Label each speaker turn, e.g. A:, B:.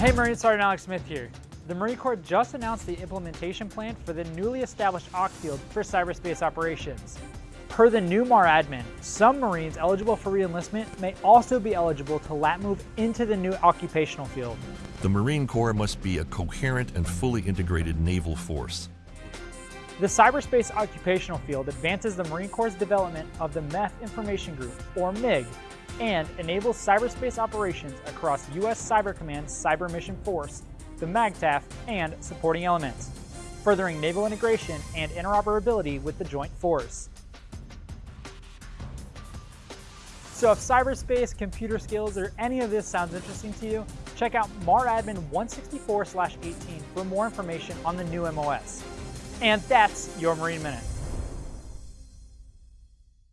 A: Hey Marine Sergeant Alex Smith here. The Marine Corps just announced the implementation plan for the newly established OC field for cyberspace operations. Per the new MARADMIN, some Marines eligible for reenlistment may also be eligible to lat move into the new occupational field.
B: The Marine Corps must be a coherent and fully integrated naval force.
A: The cyberspace occupational field advances the Marine Corps' development of the MEF Information Group, or MIG, and enables cyberspace operations across U.S. Cyber Command's Cyber Mission Force, the MAGTF, and supporting elements, furthering naval integration and interoperability with the Joint Force. So if cyberspace, computer skills, or any of this sounds interesting to you, check out MARADMIN 164-18 for more information on the new MOS. And that's your Marine Minute.